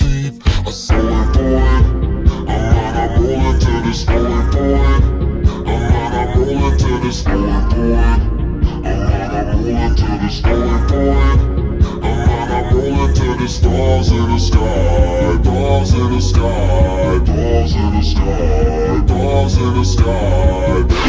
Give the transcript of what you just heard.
keep a stolen point. I'm right, I'm all into the stolen point. I'm right, I'm all into the stolen point. I'm right, I'm all into the stolen point. I'm right, I'm all into the stars in the sky, balls in the sky, balls in the sky, balls in the sky.